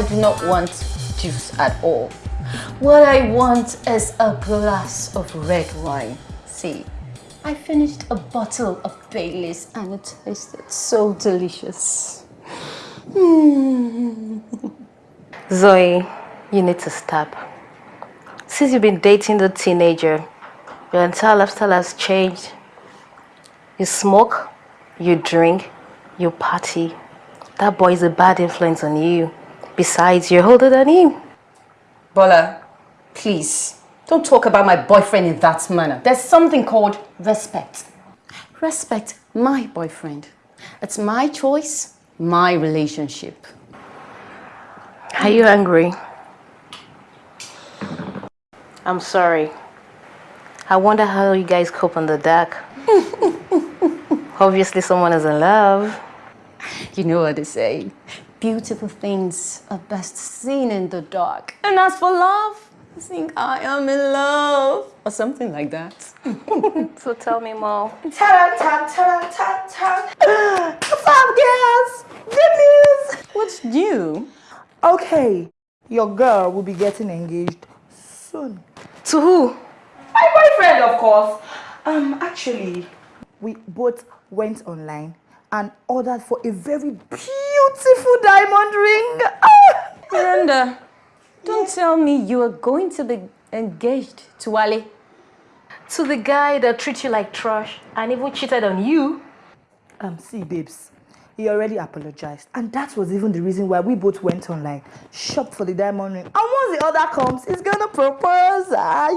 I do not want juice at all. What I want is a glass of red wine. See, I finished a bottle of Baileys and it tasted so delicious. Mm. Zoe, you need to stop. Since you've been dating the teenager, your entire lifestyle has changed. You smoke, you drink, you party. That boy is a bad influence on you. Besides, you're older than him. Bola, please, don't talk about my boyfriend in that manner. There's something called respect. Respect my boyfriend. It's my choice, my relationship. Are you angry? I'm sorry. I wonder how you guys cope on the dark. Obviously someone is in love. You know what they say. Beautiful things are best seen in the dark. And as for love, I think I am in love. Or something like that. so tell me more. Ta-da, ta, ta, ta, ta. What's up, girls? Good news. What's new? Okay, your girl will be getting engaged soon. To who? My boyfriend, of course. Um, actually, we both went online and ordered for a very beautiful diamond ring. Miranda, don't tell me you are going to be engaged to Wale. To the guy that treats you like trash and even cheated on you? Um, see, babes, he already apologized. And that was even the reason why we both went online, shopped for the diamond ring. And once the order comes, he's gonna propose. Ah,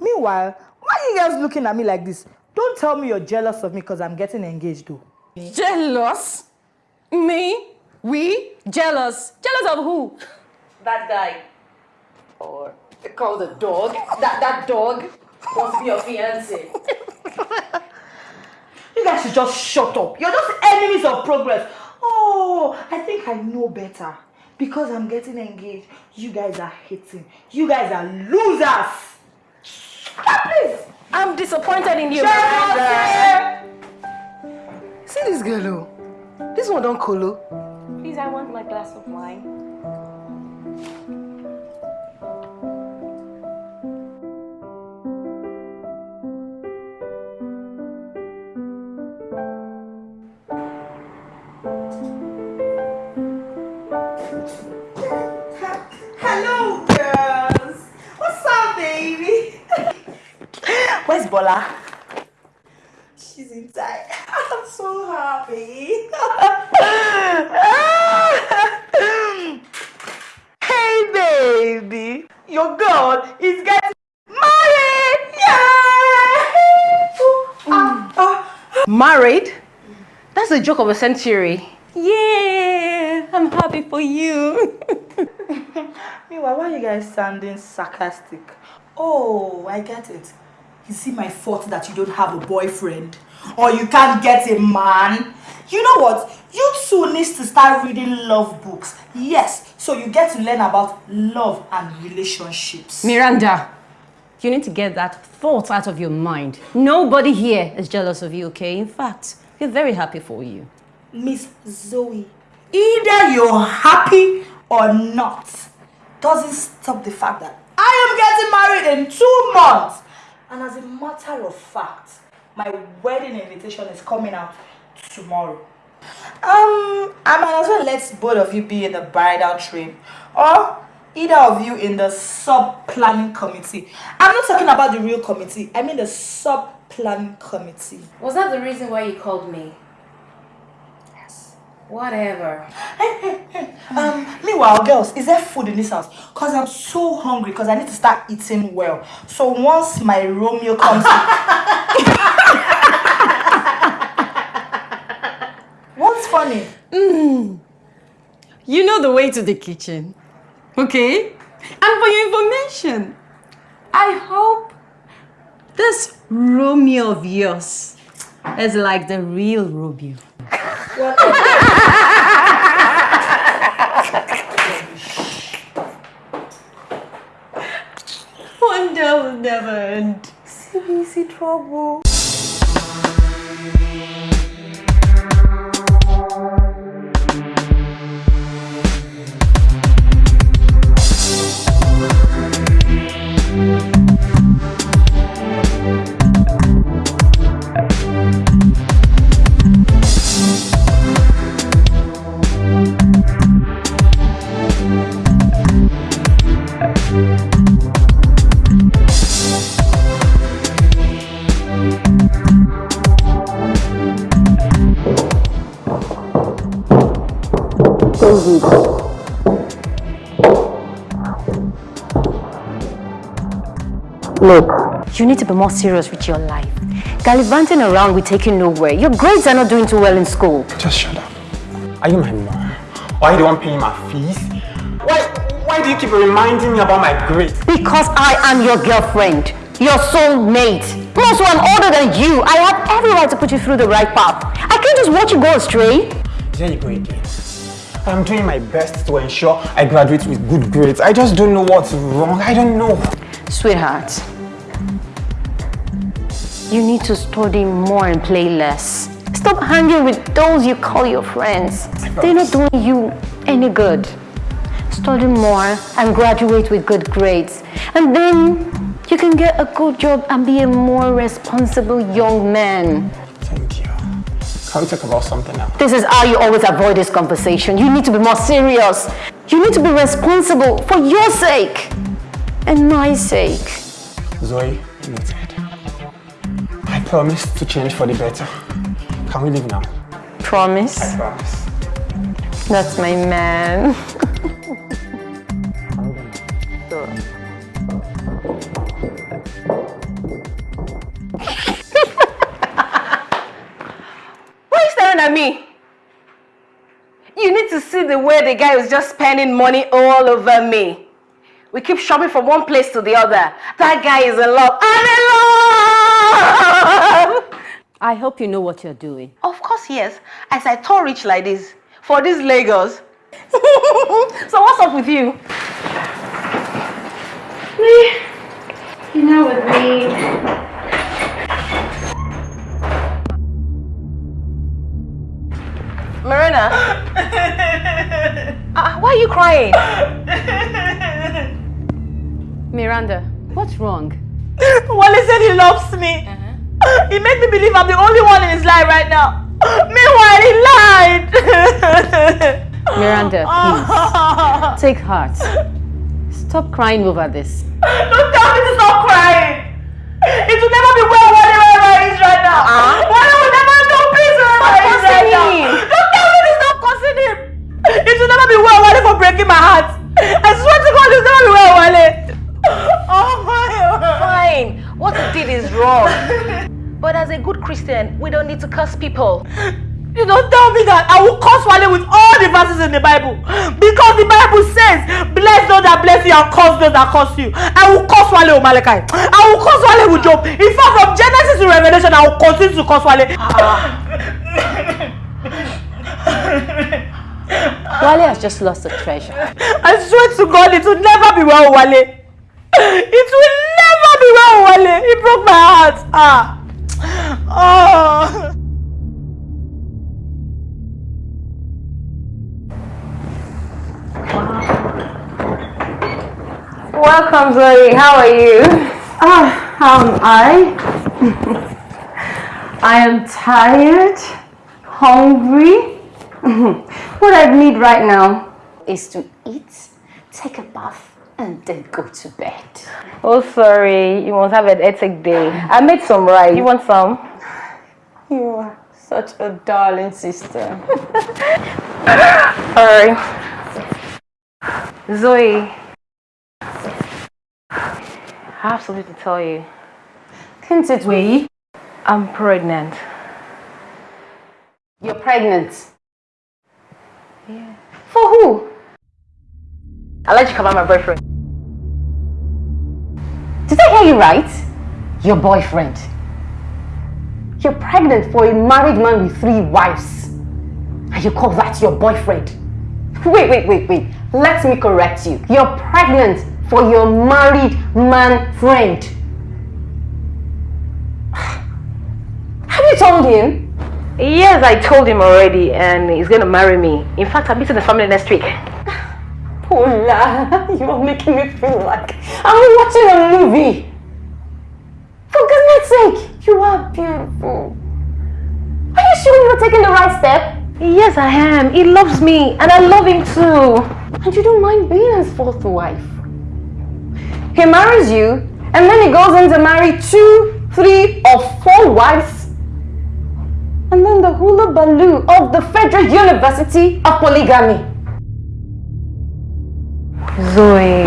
Meanwhile, why are you guys looking at me like this? Don't tell me you're jealous of me because I'm getting engaged though. Jealous? Me? We? Jealous? Jealous of who? That guy. Or call the dog. That that dog must be your fiance. you guys should just shut up. You're just enemies of progress. Oh, I think I know better. Because I'm getting engaged, you guys are hating. You guys are losers. Ah, please. I'm disappointed in you. Shut See this girl, oh. This one don't colo. Oh. Please, I want my glass of wine. Bola? She's inside. I'm so happy. hey, baby. Your girl is getting married. Yeah! Ah. Married? That's a joke of a century. Yeah, I'm happy for you. Meanwhile, why are you guys sounding sarcastic? Oh, I get it. Is it my fault that you don't have a boyfriend? Or you can't get a man? You know what? You two need to start reading love books. Yes, so you get to learn about love and relationships. Miranda, you need to get that thought out of your mind. Nobody here is jealous of you, okay? In fact, we're very happy for you. Miss Zoe, either you're happy or not, doesn't stop the fact that I am getting married in two months. And as a matter of fact, my wedding invitation is coming out tomorrow. Um, I might as well let both of you be in the bridal train or either of you in the sub-planning committee. I'm not talking about the real committee, I mean the sub-planning committee. Was that the reason why you called me? Yes. Whatever. Um, meanwhile, girls, is there food in this house? Because I'm so hungry because I need to start eating well. So once my Romeo comes What's funny? Mm. You know the way to the kitchen, okay? And for your information, I hope this Romeo of yours is like the real Romeo. Wonder will never end. CBC trouble. Look, you need to be more serious with your life. Gallivanting around will take you nowhere. Your grades are not doing too well in school. Just shut up. Are you my mom? Why are you the one paying my fees? Why, why do you keep reminding me about my grades? Because I am your girlfriend, your soulmate. Plus, I'm older than you. I have every right to put you through the right path. I can't just watch you go astray. There you go again. I'm doing my best to ensure I graduate with good grades. I just don't know what's wrong. I don't know. Sweetheart, you need to study more and play less. Stop hanging with those you call your friends. They're not doing you any good. Study more and graduate with good grades. And then you can get a good job and be a more responsible young man. Thank you. Can we talk about something else? This is how you always avoid this conversation. You need to be more serious. You need to be responsible for your sake and my sake. Zoe, noted. I promise to change for the better. Can we leave now? Promise? I promise. That's my man. Why are you staring at me? You need to see the way the guy is just spending money all over me. We keep shopping from one place to the other. That guy is in love. I'm in love! I hope you know what you're doing. Of course, yes. As I tall rich like this, for these Lagos. so what's up with you? Me? You know, with me, Marina? uh, why are you crying? Miranda, what's wrong? Wale said he loves me. He made me believe I'm the only one in his life right now. Meanwhile, he lied. Miranda, please. Take heart. Stop crying over this. Don't tell me to stop crying. It will never be well Wale he is right now. Uh-huh. Wale will never know peace wherever he is right now. Don't tell me to stop cursing him. It will never be well Wale for breaking my heart. I swear to God, it will never be well Wale. Oh my Fine. What he did is wrong. But as a good Christian, we don't need to curse people. You don't tell me that I will curse Wale with all the verses in the Bible. Because the Bible says, bless those that bless you and curse those that curse you. I will curse Wale with Malachi. I will curse Wale with Job. In fact, from Genesis to Revelation, I will continue to curse Wale. Wale has just lost a treasure. I swear to God, it will never be well Wale. It will Wale. He broke my heart. Ah. Oh. Welcome, Zoe. How are you? Ah, how am I? I am tired, hungry. what I need right now is to eat, take a bath, and then go to bed. Oh, sorry. You must have an hectic day. I made some rice. You want some? You are such a darling sister. Alright. Zoe. I have something to tell you. Can't it wait? I'm pregnant. You're pregnant. Yeah. For who? I'll let you come out my boyfriend. Did I hear you right? Your boyfriend. You're pregnant for a married man with three wives. And you call that your boyfriend? Wait, wait, wait, wait. Let me correct you. You're pregnant for your married man friend. Have you told him? Yes, I told him already and he's gonna marry me. In fact, I'm meeting the family next week. Paula, you are making me feel like I'm watching a movie. For goodness sake, you are beautiful. Are you sure you're taking the right step? Yes, I am. He loves me and I love him too. And you don't mind being his fourth wife. He marries you, and then he goes on to marry two, three, or four wives. And then the hula baloo of the Federal University of Polygamy. Zoe,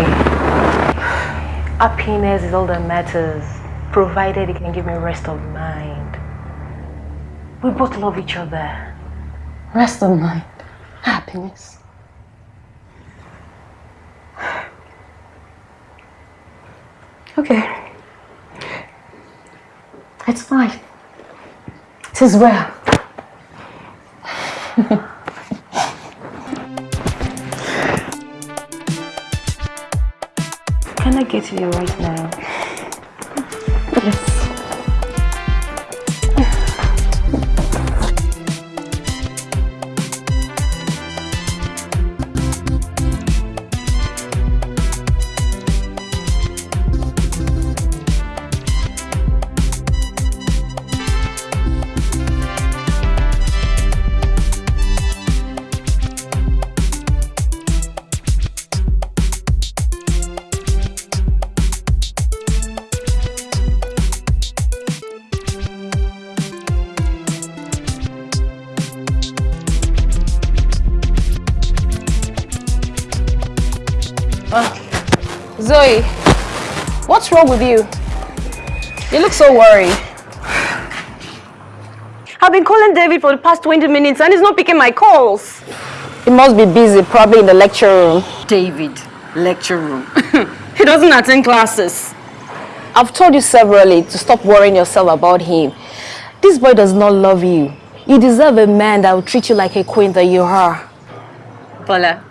happiness is all that matters, provided it can give me rest of mind. We both love each other. Rest of mind. Happiness. Okay. It's fine. It is well. To you right now? Yes. Wrong with you? You look so worried. I've been calling David for the past 20 minutes and he's not picking my calls. He must be busy, probably in the lecture room. David, lecture room. He doesn't attend classes. I've told you severally to stop worrying yourself about him. This boy does not love you. You deserve a man that will treat you like a queen that you are. Paula,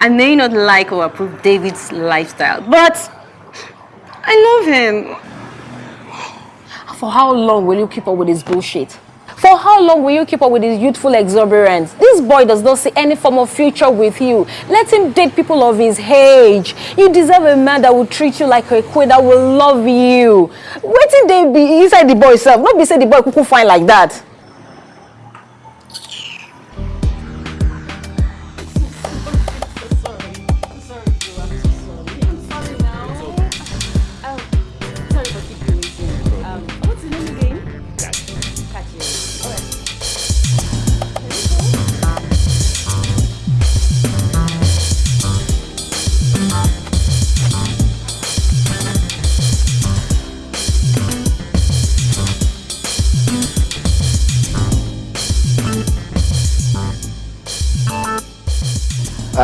I may not like or approve David's lifestyle, but I love him. For how long will you keep up with his bullshit? For how long will you keep up with his youthful exuberance? This boy does not see any form of future with you. Let him date people of his age. You deserve a man that will treat you like a queen, that will love you. Waiting they be inside the boy self. Not be say the boy cuckoo fine like that.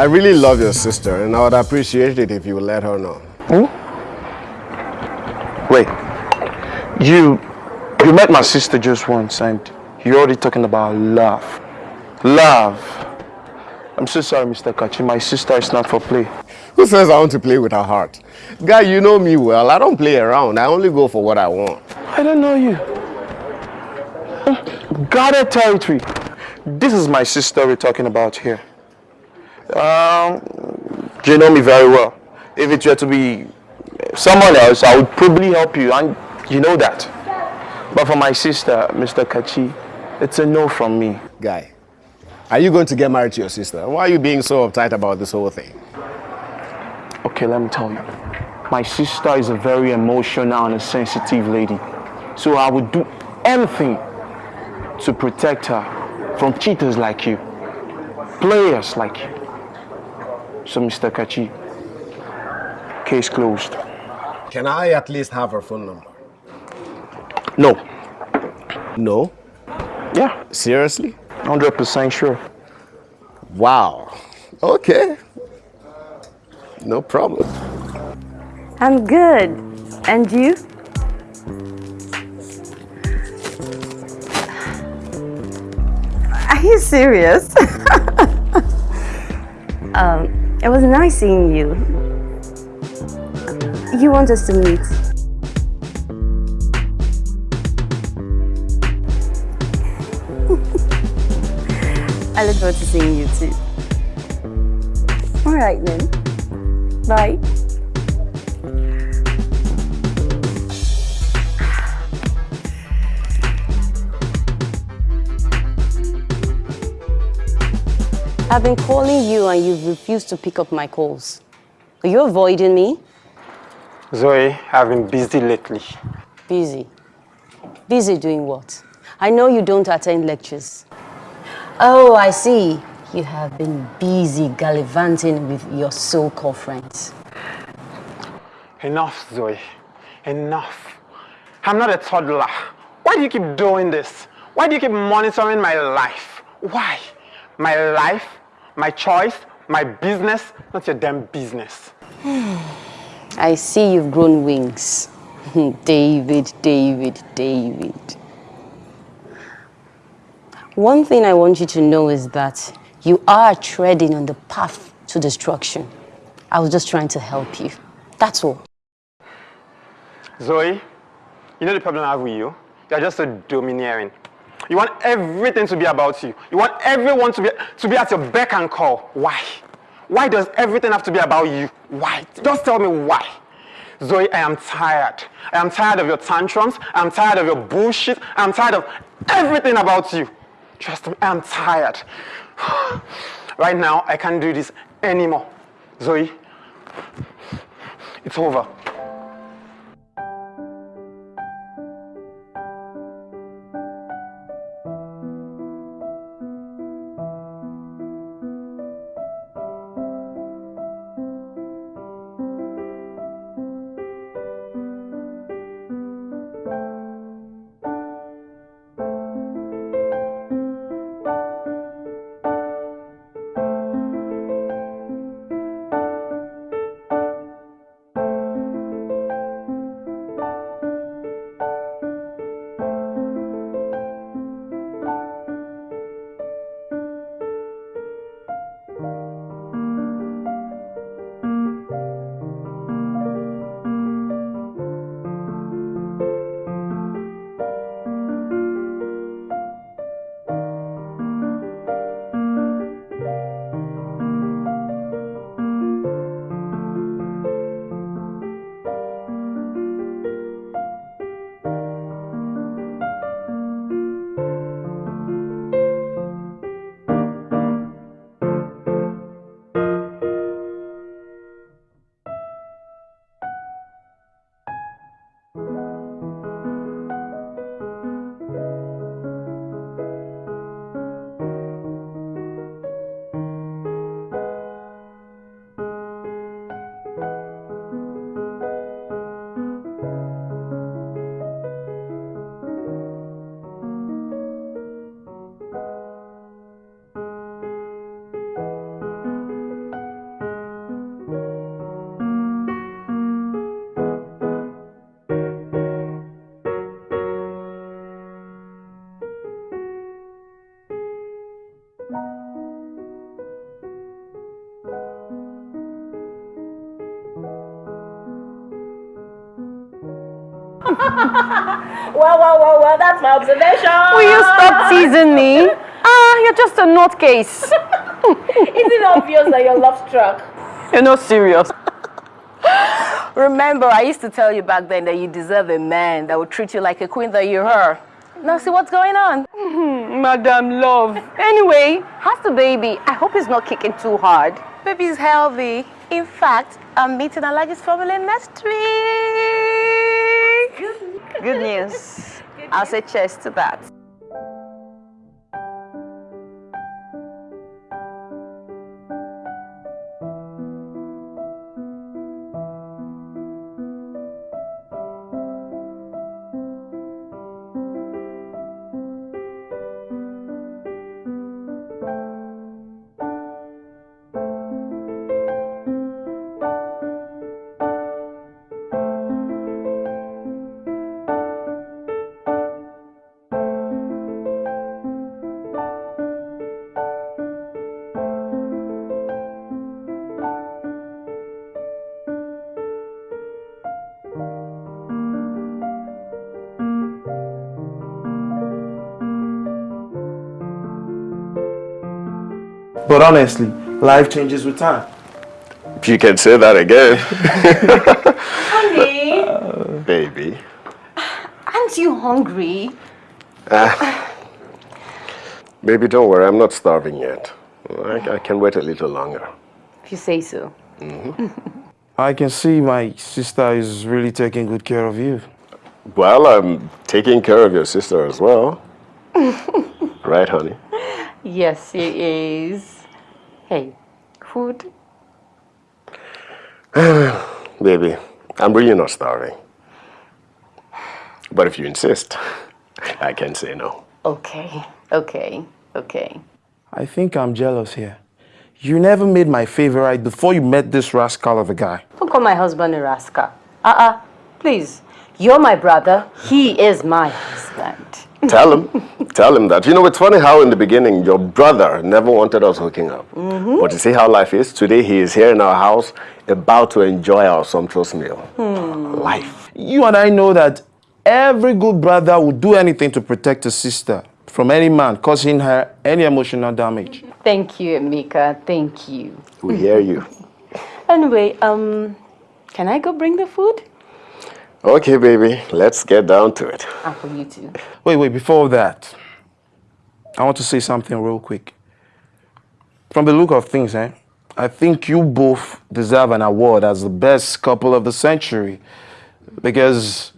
I really love your sister, and I would appreciate it if you would let her know. Wait, you you met my sister just once and you're already talking about love. Love. I'm so sorry, Mr. Kachi. My sister is not for play. Who says I want to play with her heart? Guy, you know me well. I don't play around. I only go for what I want. I don't know you. Guarded territory. This is my sister we're talking about here. Um, you know me very well. If it were to be someone else, I would probably help you, and you know that. But for my sister, Mr. Kachi, it's a no from me. Guy, are you going to get married to your sister? Why are you being so uptight about this whole thing? Okay, let me tell you. My sister is a very emotional and a sensitive lady. So I would do anything to protect her from cheaters like you, players like you. So, Mr. Kachi, case closed. Can I at least have her phone number? No. No? Yeah, Seriously? 100% sure. Wow. Okay. No problem. I'm good. And you? Are you serious? it was nice seeing you. You want us to meet? I look forward to seeing you too. All right then. Bye. I've been calling you and you've refused to pick up my calls. Are you avoiding me? Zoe, I've been busy lately. Busy. Busy doing what? I know you don't attend lectures. Oh, I see. you have been busy gallivanting with your so-called friends. Enough, Zoe. Enough. I'm not a toddler. Why do you keep doing this? Why do you keep monitoring my life? Why? My life, my choice, my business, not your damn business. I see you've grown wings. David, David, David. One thing I want you to know is that you are treading on the path to destruction. I was just trying to help you. That's all. Zoe, you know the problem I have with you? You're just so domineering. You want everything to be about you. You want everyone to be, to be at your beck and call. Why? Why does everything have to be about you? Why? Just tell me why. Zoe, I am tired. I am tired of your tantrums. I'm tired of your bullshit. I'm tired of everything about you. Trust me, I'm tired. right now, I can't do this anymore. Zoe, it's over. Well, well, well, well, that's my observation. Will you stop teasing me? Ah, you're just a nutcase. Is it obvious that you're love struck? You're not serious. Remember, I used to tell you back then that you deserve a man that would treat you like a queen that you are. Now see what's going on. Madam Love. Anyway, how's the baby? I hope he's not kicking too hard. Baby's healthy. In fact, I'm meeting Alhaji's family next week. Good news. I'll say cheers to that. But honestly, life changes with time. If you can say that again. Honey, Baby. aren't you hungry? Uh, baby, don't worry. I'm not starving yet. I, I can wait a little longer. If you say so. Mm-hmm. I can see my sister is really taking good care of you. Well, I'm taking care of your sister as well. right, honey? Yes, he is. Hey, food? Baby, I'm really not starving. But if you insist, I can say no. Okay, okay, okay. I think I'm jealous here. You never made my favorite before you met this rascal of a guy. Don't call my husband a rascal. Uh-uh, please. You're my brother. He is my husband. Tell him. Tell him that. You know, it's funny how in the beginning your brother never wanted us hooking up. But you see how life is? Today he is here in our house about to enjoy our sumptuous meal. Life. You and I know that every good brother would do anything to protect his sister from any man causing her any emotional damage. Thank you, Emeka. Thank you. We hear you. Anyway, um, can I go bring the food? Okay, baby, let's get down to it. And for you too. Wait, wait, before that, I want to say something real quick. From the look of things, eh, I think you both deserve an award as the best couple of the century. Because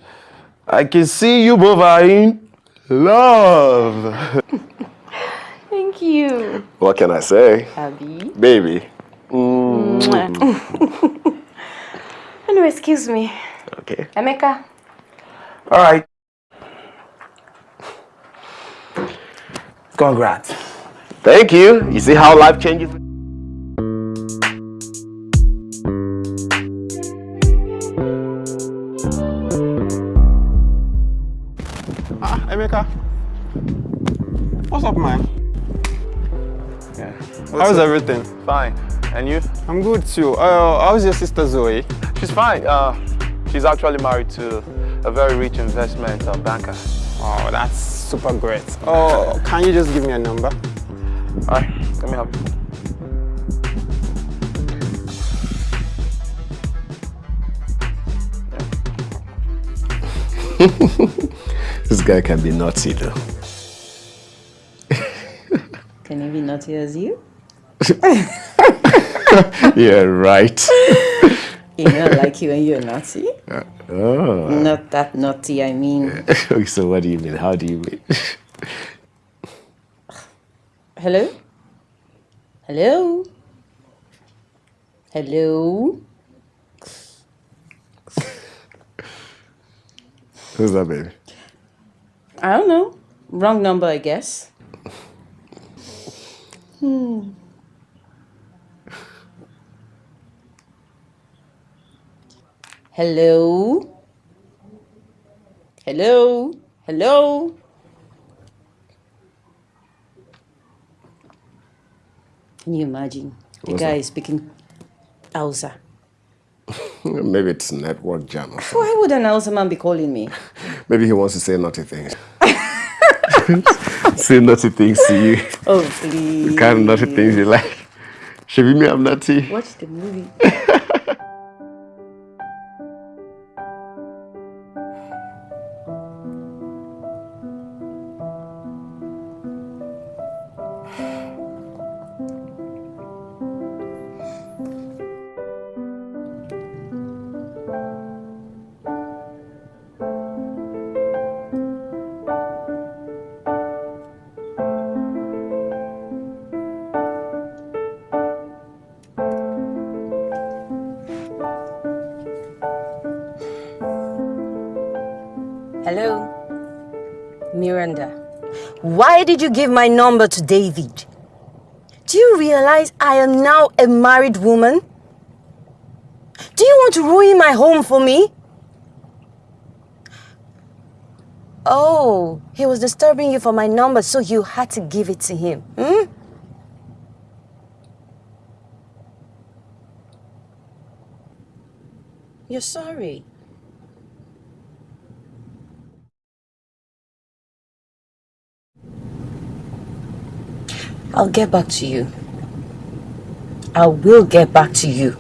I can see you both are in love. Thank you, What can I say? Abby. Baby. Anyway, excuse me. Okay. Emeka, All right. Congrats. Thank you. You see how life changes? Ah, Emeka. What's up, man? Yeah. How's everything? Fine. And you? I'm good too. Uh, how's your sister Zoe? She's fine. Uh, she's actually married to a very rich investment uh, banker. Oh, that's super great. Oh, can you just give me a number? All right, let me help you. This guy can be naughty though. Can he be naughty as you? yeah, right. You know, like you when you're naughty. Oh. Not that naughty, I mean. so what do you mean? How do you mean? Hello? Hello? Hello? Who's that baby? I don't know. Wrong number, I guess. Hmm. Hello? Hello? Hello? Can you imagine? The What's guy that? is speaking Hausa. Maybe it's network jam or something. Why would an Hausa man be calling me? Maybe he wants to say naughty things. say naughty things to you. Oh, please. The kind of naughty things you like. Should me I'm naughty? Watch the movie. Why did you give my number to David? Do you realize I am now a married woman? Do you want to ruin my home for me? Oh, he was disturbing you for my number, so you had to give it to him. Hmm? You're sorry. I'll get back to you. I will get back to you.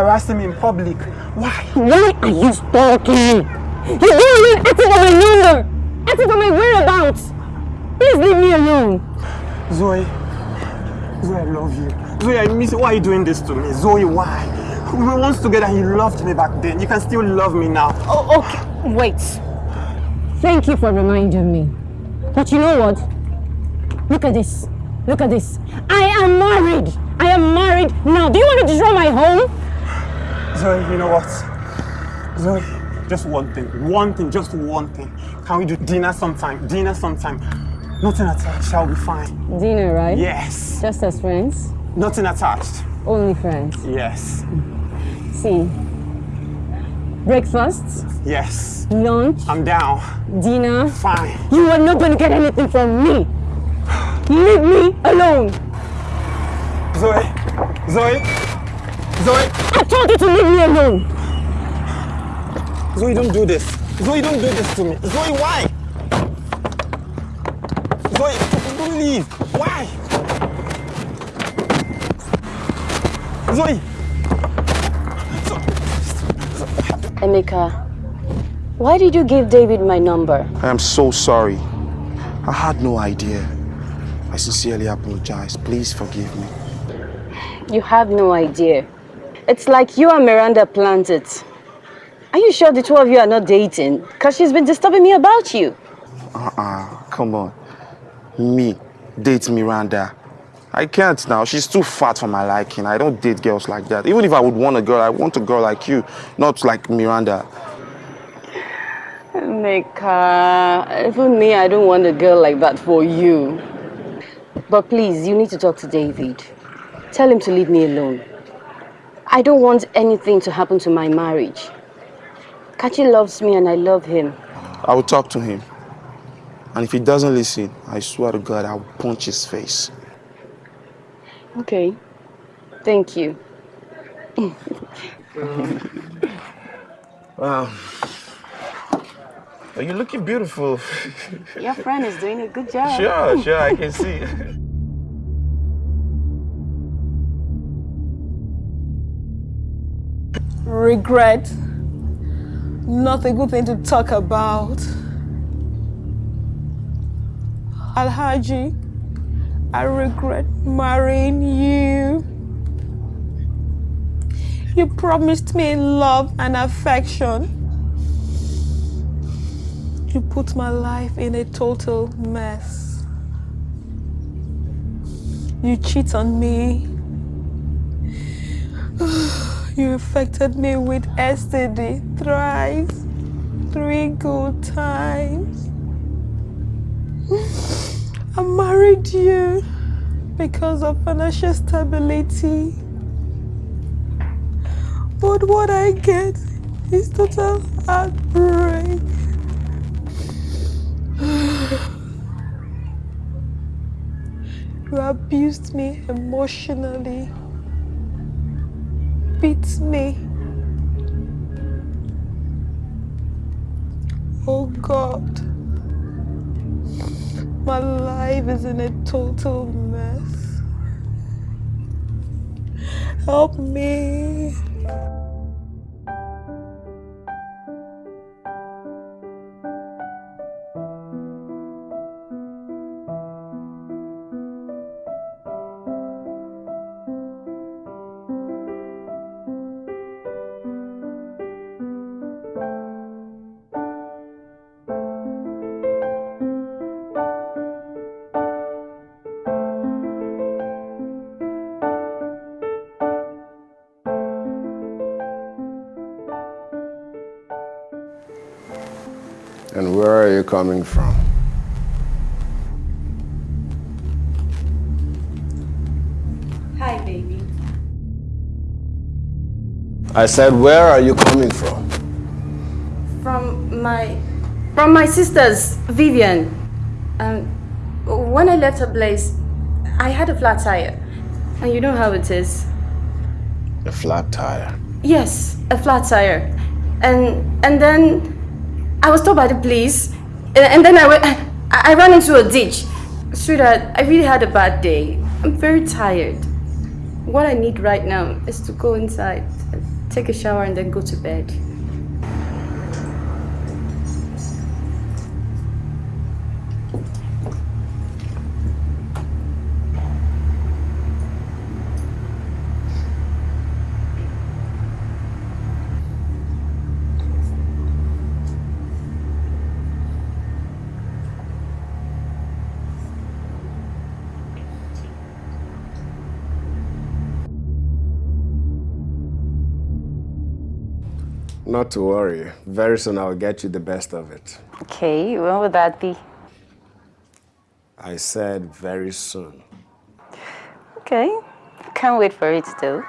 Easy. Why are you embarrassing me in public? Why? Why are you stalking me? You're doing it asking for my number, asking for my whereabouts. Please leave me alone. Zoe. Zoe, I love you. Zoe, I miss you. Why are you doing this to me? Zoe, why? We were once together and you loved me back then. You can still love me now. Oh, okay. Wait. Thank you for reminding me. But you know what? Look at this. Look at this. I am married. I am married now. Do you want to destroy my home? Zoe, you know what? Zoe, just one thing. One thing, just one thing. Can we do dinner sometime? Dinner sometime. Nothing attached, shall be fine. Dinner, right? Yes. Just as friends? Nothing attached. Only friends. Yes. See. Breakfast, Yes. lunch, I'm down. dinner. Fine. You are not going to get anything from me. Leave me alone. Zoe. Zoe. Zoe. I told you to leave me alone. Zoe, don't do this. Zoe, don't do this to me. Zoe, why? Zoe, don't leave. Why? Zoe. Emeka, why did you give David my number? I am so sorry. I had no idea. I sincerely apologize. Please forgive me. You have no idea. It's like you and Miranda planned it. Are you sure the two of you are not dating? Because she's been disturbing me about you. Uh-uh. Come on. Me. Date Miranda. I can't now. She's too fat for my liking. I don't date girls like that. Even if I would want a girl, I want a girl like you, not like Miranda. Emeka, even me, I don't want a girl like that for you. But please, you need to talk to David. Tell him to leave me alone. I don't want anything to happen to my marriage. Kachi loves me and I love him. I will talk to him. And if he doesn't listen, I swear to God, I'll punch his face. Okay. Thank you. Wow. Are you looking beautiful? Your friend is doing a good job. sure, sure, I can see. Regret. Not a good thing to talk about. Alhaji, I regret marrying you. You promised me love and affection. You put my life in a total mess. You cheat on me. You affected me with STD thrice, three good times. I married you because of financial stability. But what I get is total heartbreak. You abused me emotionally beat me. Oh God, my life is in a total mess. Help me. Are you coming from? Hi, baby. I said, where are you coming from? From my from my sister's Vivian. Um, when I left her place, I had a flat tire, and you know how it is. A flat tire. Yes, a flat tire, and and then I was told by the police, and, then I went, I, I ran into a ditch, Sweetheart, I really had a bad day. I'm very tired. What I need right now is to go inside, take a shower, and then go to bed. Not to worry. Very soon I'll get you the best of it. Okay, when would that be? I said very soon. Okay, can't wait for it though.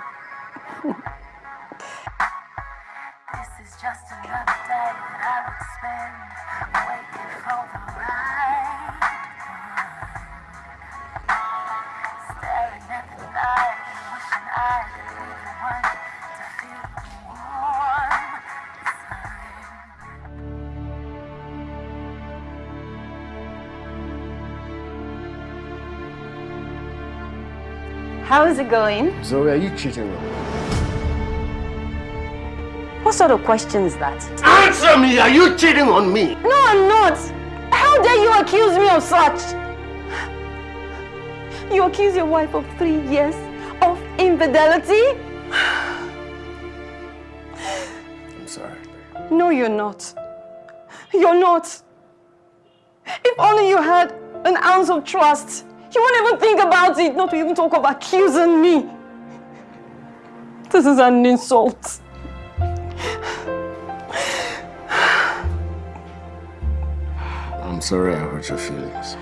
How is it going? Zoe, are you cheating on me? What sort of question is that? Answer me! Are you cheating on me? No, I'm not. How dare you accuse me of such? You accuse your wife of three years of infidelity? I'm sorry. No, you're not. You're not. If only you had an ounce of trust, you won't even think about it, not to even talk of accusing me. This is an insult. I'm sorry I hurt your feelings.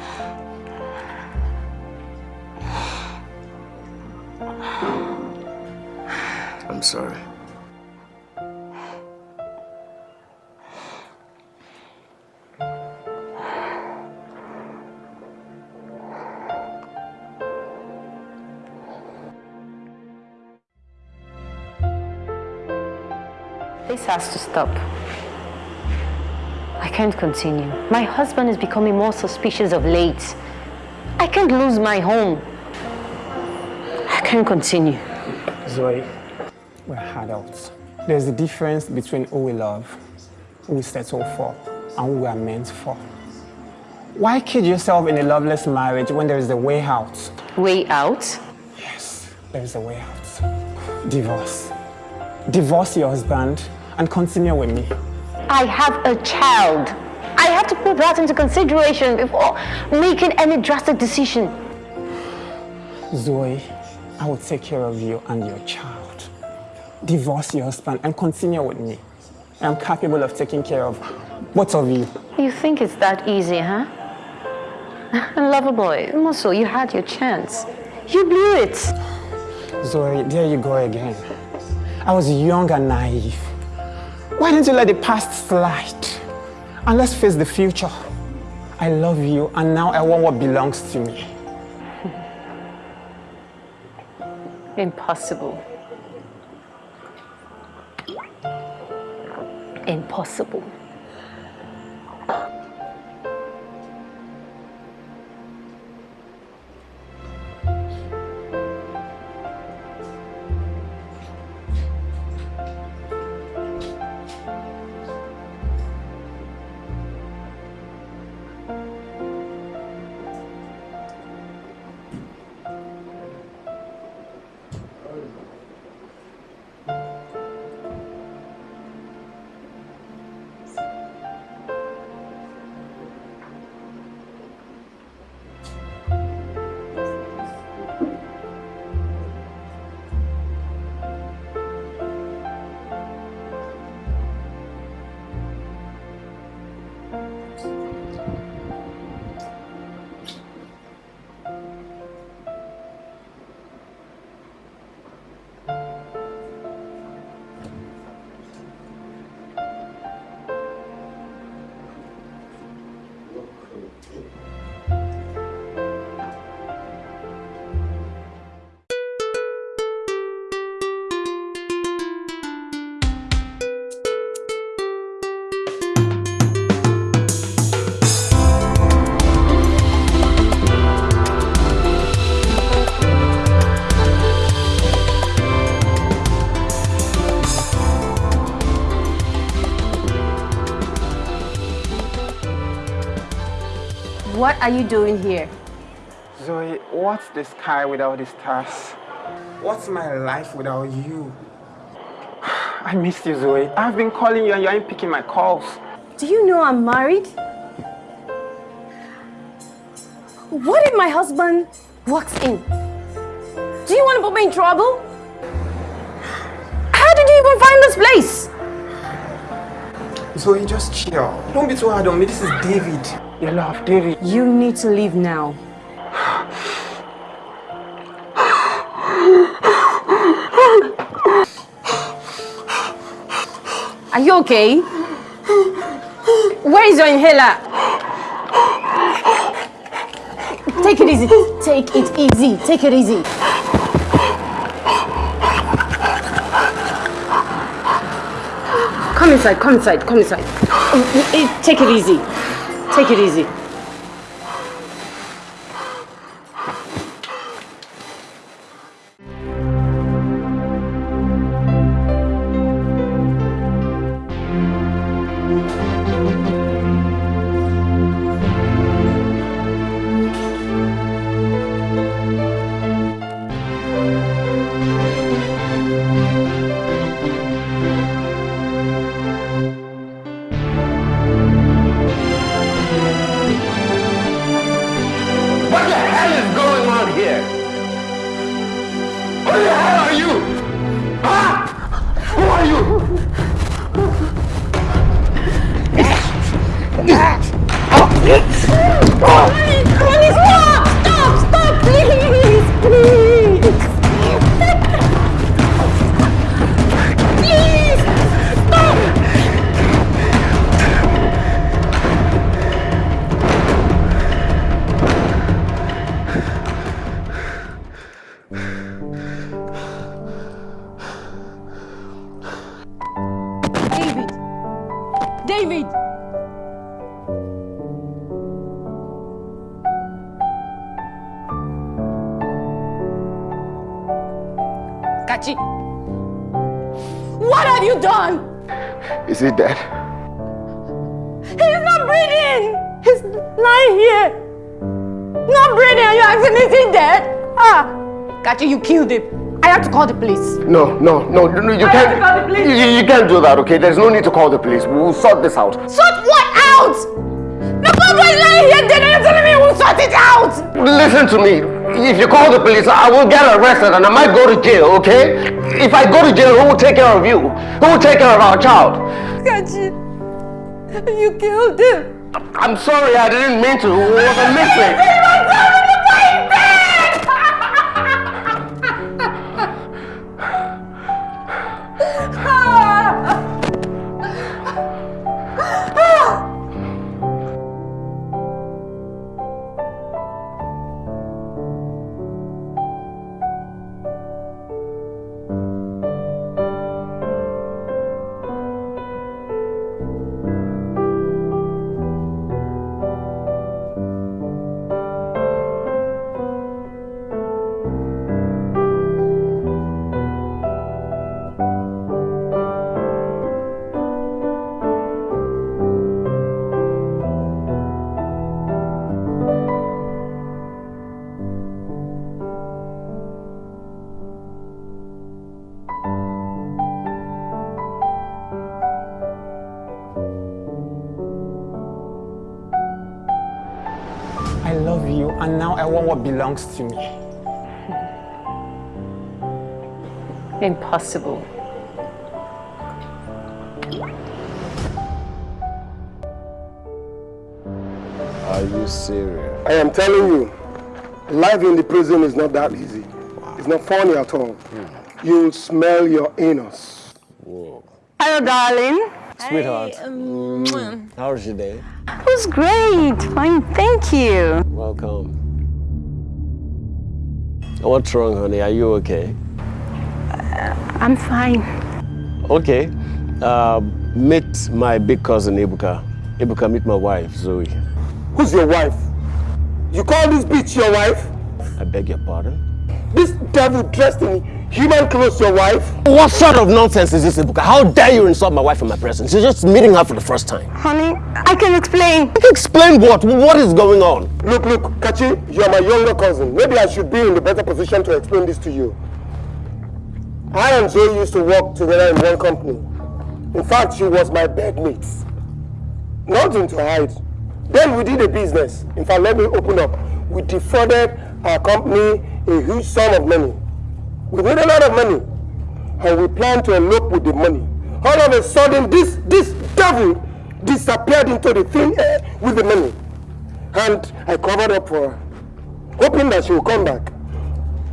I'm sorry. Has to stop. I can't continue. My husband is becoming more suspicious of late. I can't lose my home. I can't continue. Zoe, we're adults. There's a difference between who we love, who we settle for, and who we are meant for. Why kid yourself in a loveless marriage when there is a way out? Way out? Yes, there is a way out. Divorce. Divorce your husband and continue with me. I have a child. I have to put that into consideration before making any drastic decision. Zoe, I will take care of you and your child. Divorce your husband and continue with me. I am capable of taking care of both of you. You think it's that easy, huh? Lover boy, Mosso, you had your chance. You blew it. Zoe, there you go again. I was young and naive. Why didn't you let the past slide? And let's face the future. I love you and now I want what belongs to me. Impossible. Impossible. Are you doing here? Zoe, what's the sky without the stars? What's my life without you? I missed you, Zoe. I've been calling you and you ain't picking my calls. Do you know I'm married? What if my husband walks in? Do you want to put me in trouble? How did you even find this place? Zoe, just chill. Don't be too hard on me. This is David. Your love, David. You need to leave now. Are you okay? Where is your inhaler? Take it easy. Take it easy. Take it easy. Come inside. Come inside. Come inside. Take it easy. Take it easy. No, no, no, no, you I can't. call the police. You, you- can't do that, okay? There's no need to call the police. We'll sort this out. Sort what out? The papa is lying here dead and you're telling me we'll sort it out! Listen to me. If you call the police, I will get arrested and I might go to jail, okay? If I go to jail, who will take care of you? Who will take care of our child? Kachi, you killed him. I'm sorry, I didn't mean to. It was a mistake. belongs to me. Impossible. Are you serious? I am telling you, life in the prison is not that easy. It's not funny at all. Hmm. You'll smell your anus. Whoa. Hello, darling. Sweetheart, um, how was your day? It was great. Fine, thank you. Welcome. What's wrong, honey? Are you okay? I'm fine. Okay. Uh, meet my big cousin, Ebuka. Ebuka, meet my wife, Zoe. Who's your wife? You call this bitch your wife? I beg your pardon? this devil dressed in human clothes your wife? What sort of nonsense is this, Ebuka? How dare you insult my wife in my presence? You're just meeting her for the first time. Honey, I can explain. Explain what? What is going on? Look, look, Kachi, you are my younger cousin. Maybe I should be in the better position to explain this to you. I and Zoe used to work together in one company. In fact, she was my bedmate. Nothing to hide. Then we did a business. In fact, let me open up. We defrauded our company a huge sum of money. We made a lot of money. And we planned to elope with the money. All of a sudden, this, this devil disappeared into the thin air with the money. And I covered up for her, hoping that she will come back.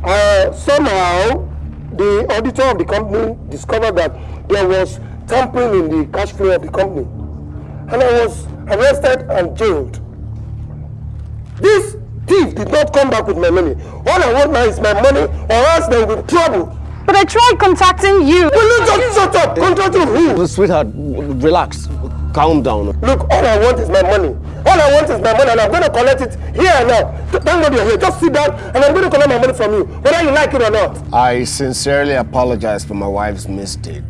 Uh, somehow, the auditor of the company discovered that there was tampering in the cash flow of the company. And I was arrested and jailed. This thief did not come back with my money. All I want now is my money or else they will be trouble. But I tried contacting you. Will you just shut up? Contacting who? Sweetheart, relax. Calm down. Look, all I want is my money. All I want is my money and I'm going to collect it here and now. Thank God you're here. Just sit down and I'm going to collect my money from you, whether you like it or not. I sincerely apologize for my wife's mistake.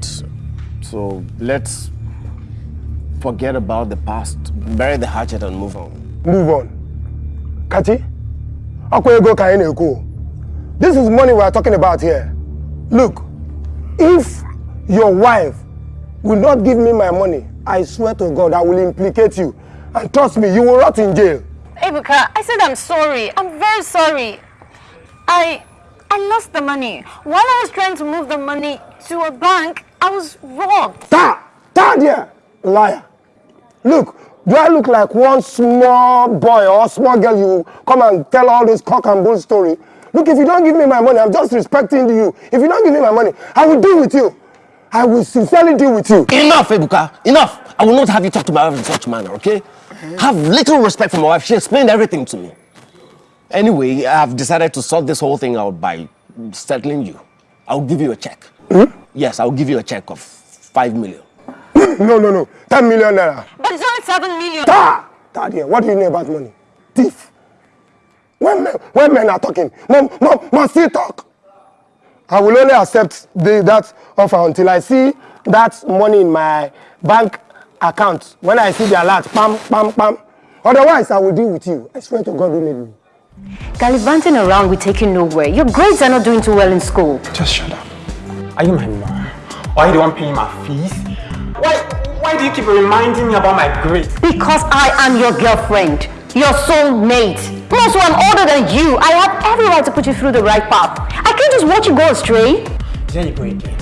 So let's forget about the past, bury the hatchet and move on. Move on. Kati, Akwego Kaineko. This is money we are talking about here. Look, if your wife will not give me my money, I swear to God, I will implicate you. And trust me, you will rot in jail. Ebuka, I said I'm sorry. I'm very sorry. I I lost the money. While I was trying to move the money to a bank, I was robbed. Ta! Ta there! Liar. Look, do I look like one small boy or small girl you come and tell all this cock and bull story? Look, if you don't give me my money, I'm just respecting you. If you don't give me my money, I will deal with you. I will sincerely deal with you. Enough, Ebuka. Enough. I will not have you talk to my wife in such manner, okay? Have little respect for my wife. She explained everything to me. Anyway, I've decided to sort this whole thing out by settling you. I'll give you a check. Hmm? Yes, I'll give you a check of five million. No, no, no. 10 million naira. But it's only seven million. Ta! Ta there. What do you know about money? Thief. When men, when men are talking, mom, mom, must still talk. I will only accept the, that offer until I see that money in my bank account. When I see the alert, pam, pam, pam. Otherwise, I will deal with you. I swear to God who made me. Gallivanting around will take you nowhere. Your grades are not doing too well in school. Just shut up. Are you my mom? Or are you the one paying my fees? Why, why do you keep reminding me about my grades? Because I am your girlfriend, your soulmate. Plus, I'm older than you. I have every right to put you through the right path. I can't just watch you go astray. There you go again.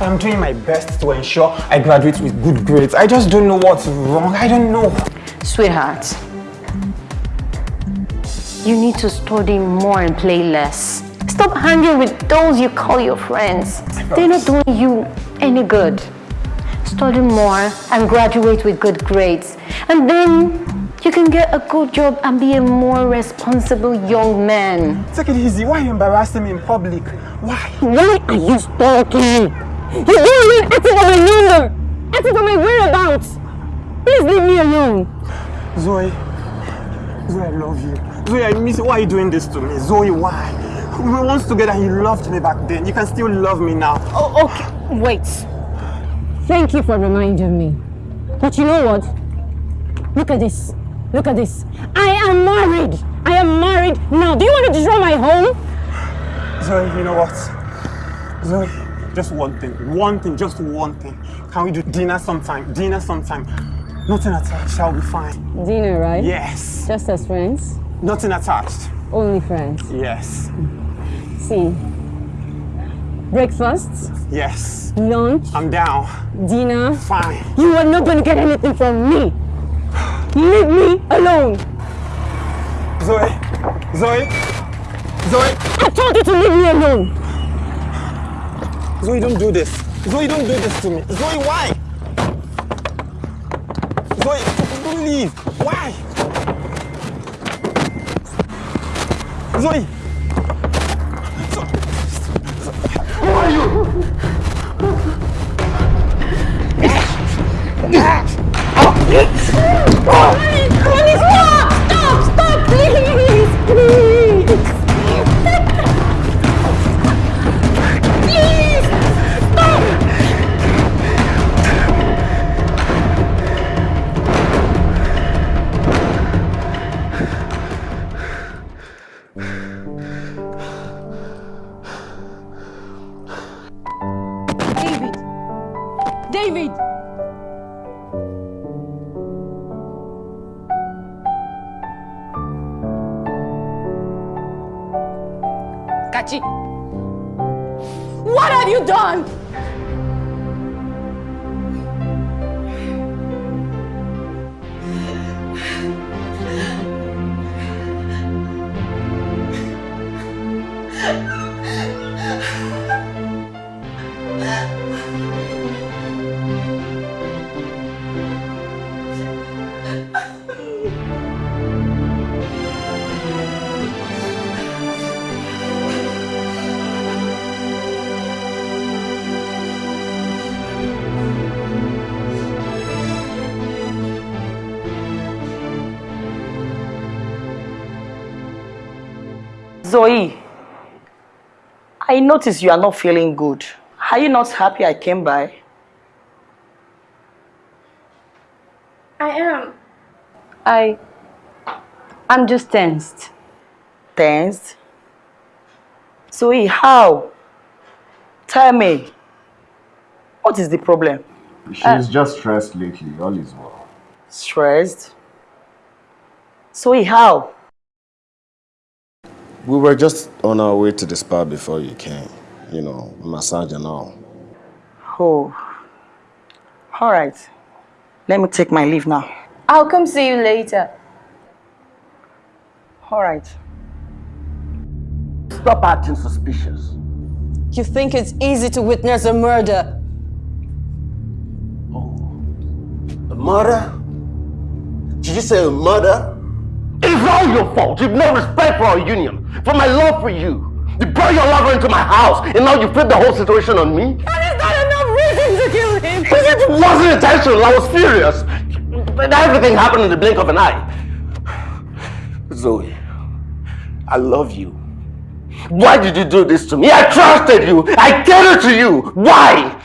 I'm doing my best to ensure I graduate with good grades. I just don't know what's wrong. I don't know. Sweetheart, you need to study more and play less. Stop hanging with those you call your friends. They're not doing you any good. Study more and graduate with good grades. And then you can get a good job and be a more responsible young man. Take it easy. Why are you embarrassing me in public? Why? Why are you stalking? You're it acting on my number, acting on my whereabouts. Please leave me alone. Zoe, Zoe, I love you. Zoe, I miss you. Why are you doing this to me? Zoe, why? We were once together and you loved me back then. You can still love me now. Oh, okay. Wait. Thank you for reminding me. But you know what? Look at this. Look at this. I am married. I am married now. Do you want to destroy my home? Zoe, you know what? Zoe, just one thing. One thing, just one thing. Can we do dinner sometime? Dinner sometime. Nothing attached, shall be fine. Dinner, right? Yes. Just as friends? Nothing attached. Only friends? Yes. See. Breakfast? Yes. Lunch? I'm down. Dinner? Fine. You are not going to get anything from me. Leave me alone. Zoe. Zoe. Zoe. I told you to leave me alone. Zoe, don't do this. Zoe, don't do this to me. Zoe, why? Zoe, don't leave. Why? Zoe. Stop! Please! Please! Zoe, I notice you are not feeling good. Are you not happy I came by? I am. I. I'm just tensed. Tensed? Zoe, how? Tell me. What is the problem? She's just stressed lately. All is well. Stressed? Zoe, how? We were just on our way to the spa before you came. You know, massage and all. Oh. All right. Let me take my leave now. I'll come see you later. All right. Stop acting suspicious. You think it's easy to witness a murder? Oh. A murder? Did you say a murder? It's all your fault. You've no respect for our union, for my love for you. You brought your lover into my house, and now you flip the whole situation on me? And is that enough reason to kill him? It wasn't intentional. I was furious. But everything happened in the blink of an eye. Zoe, I love you. Why did you do this to me? I trusted you. I catered to you. Why?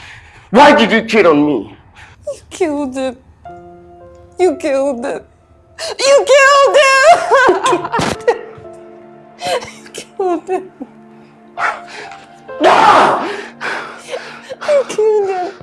Why did you cheat on me? You killed him. You killed him. You killed him! Ah! you killed him. You killed him.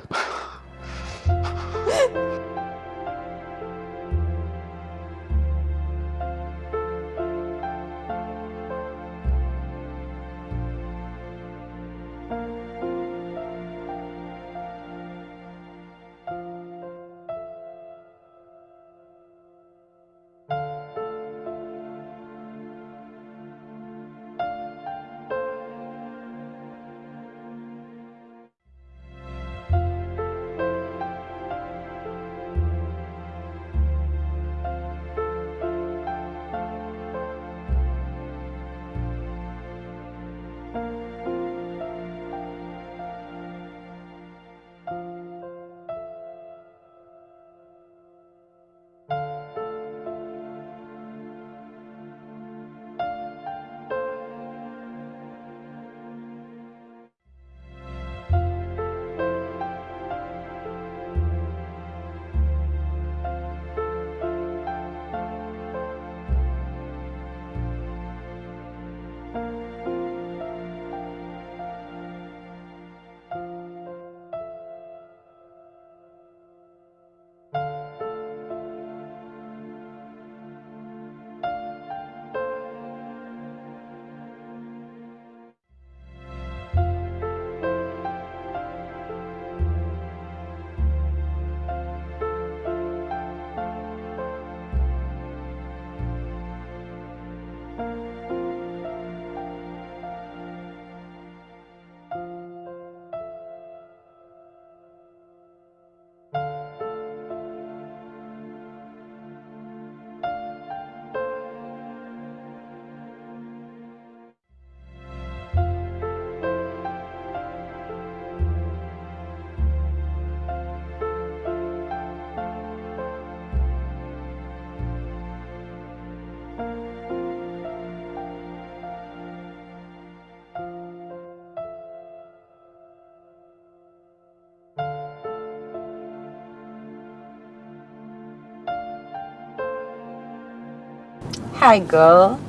Hi, girl.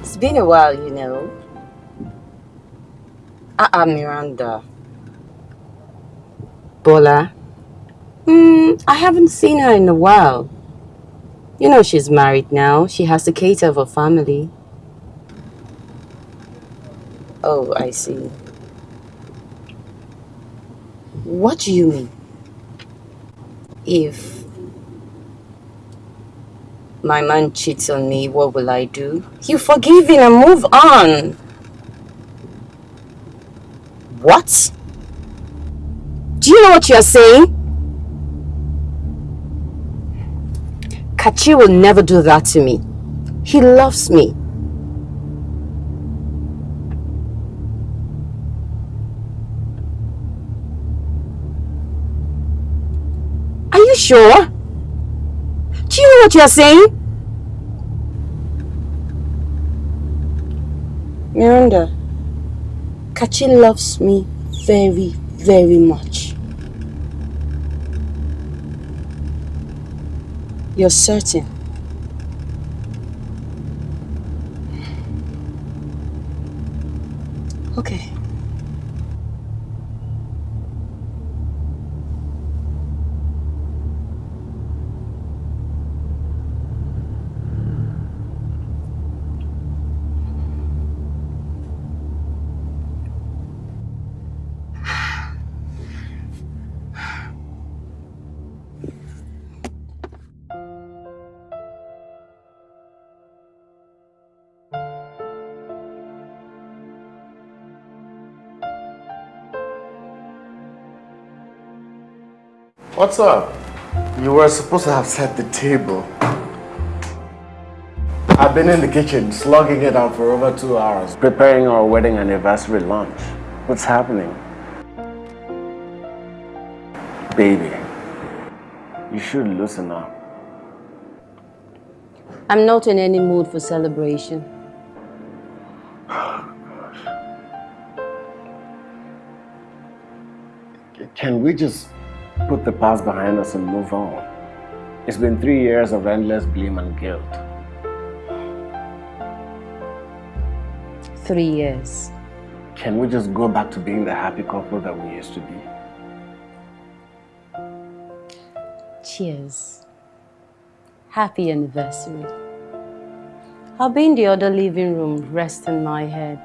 It's been a while, you know. Ah, uh, Miranda. Bola. Hmm, I haven't seen her in a while. You know she's married now. She has to cater for family. Oh, I see. What do you mean? If my man cheats on me, what will I do? You forgive him and move on. What? Do you know what you're saying? Kachi will never do that to me. He loves me. Are you sure? Do you know what you're saying? Miranda, Kachi loves me very, very much. You're certain? What's up? You were supposed to have set the table. I've been in the kitchen, slugging it out for over two hours, preparing our wedding anniversary lunch. What's happening? Baby, you should loosen up. I'm not in any mood for celebration. Can we just put the past behind us and move on? It's been three years of endless blame and guilt. Three years. Can we just go back to being the happy couple that we used to be? Cheers. Happy anniversary. I'll be in the other living room, resting my head.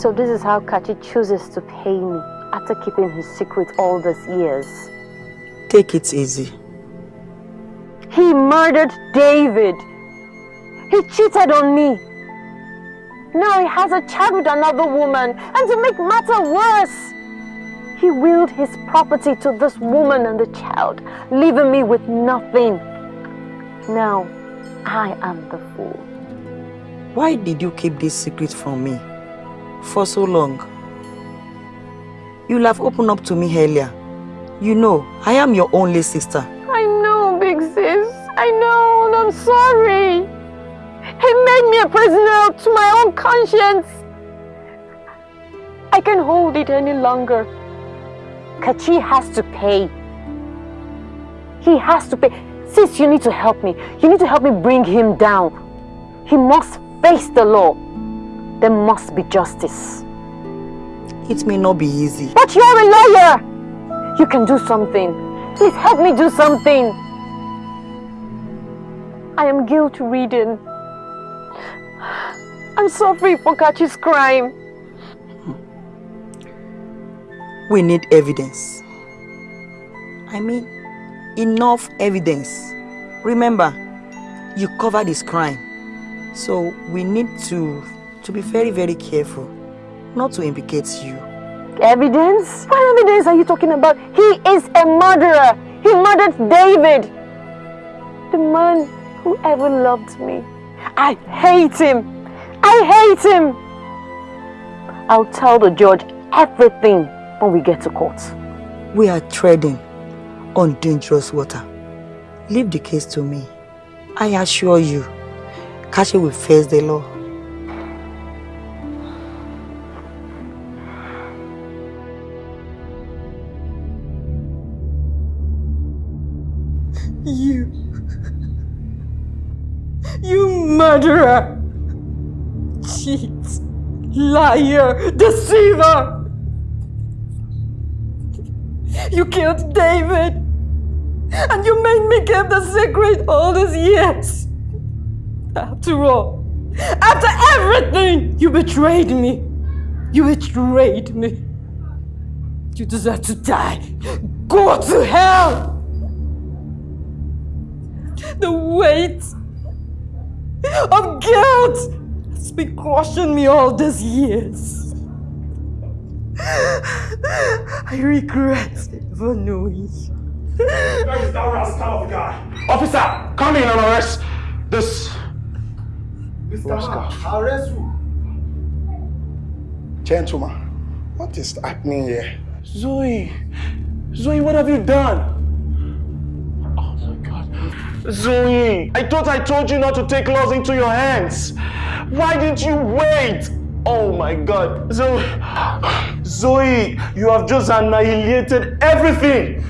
So this is how Kachi chooses to pay me after keeping his secret all these years. Take it easy. He murdered David. He cheated on me. Now he has a child with another woman. And to make matter worse, he willed his property to this woman and the child, leaving me with nothing. Now, I am the fool. Why did you keep this secret from me for so long? You'll have opened up to me earlier. You know, I am your only sister. I know, big sis. I know, and I'm sorry. He made me a prisoner to my own conscience. I can't hold it any longer. Kachi has to pay. He has to pay. Sis, you need to help me. You need to help me bring him down. He must face the law. There must be justice. It may not be easy. But you're a lawyer! You can do something. Please help me do something. I am guilt ridden. I'm sorry for Kachi's crime. We need evidence. I mean, enough evidence. Remember, you covered his crime. So we need to, to be very, very careful not to implicate you. Evidence? What evidence are you talking about? He is a murderer. He murdered David. The man who ever loved me. I hate him. I hate him. I'll tell the judge everything when we get to court. We are treading on dangerous water. Leave the case to me. I assure you, Kachi will face the law. Murderer! Cheat! Liar! Deceiver! You killed David! And you made me keep the secret all these years! After all, after everything, you betrayed me! You betrayed me! You deserve to die! Go to hell! The weight of guilt has been crushing me all these years. I regret ever knowing. Where is that rascal of a guy? Officer, come in and arrest this rascal. Arrest who? Gentlemen, what is happening here? Zoe, Zoe, what have you done? Zoe, I thought I told you not to take laws into your hands. Why didn't you wait? Oh my God. Zoe, Zoe, you have just annihilated everything.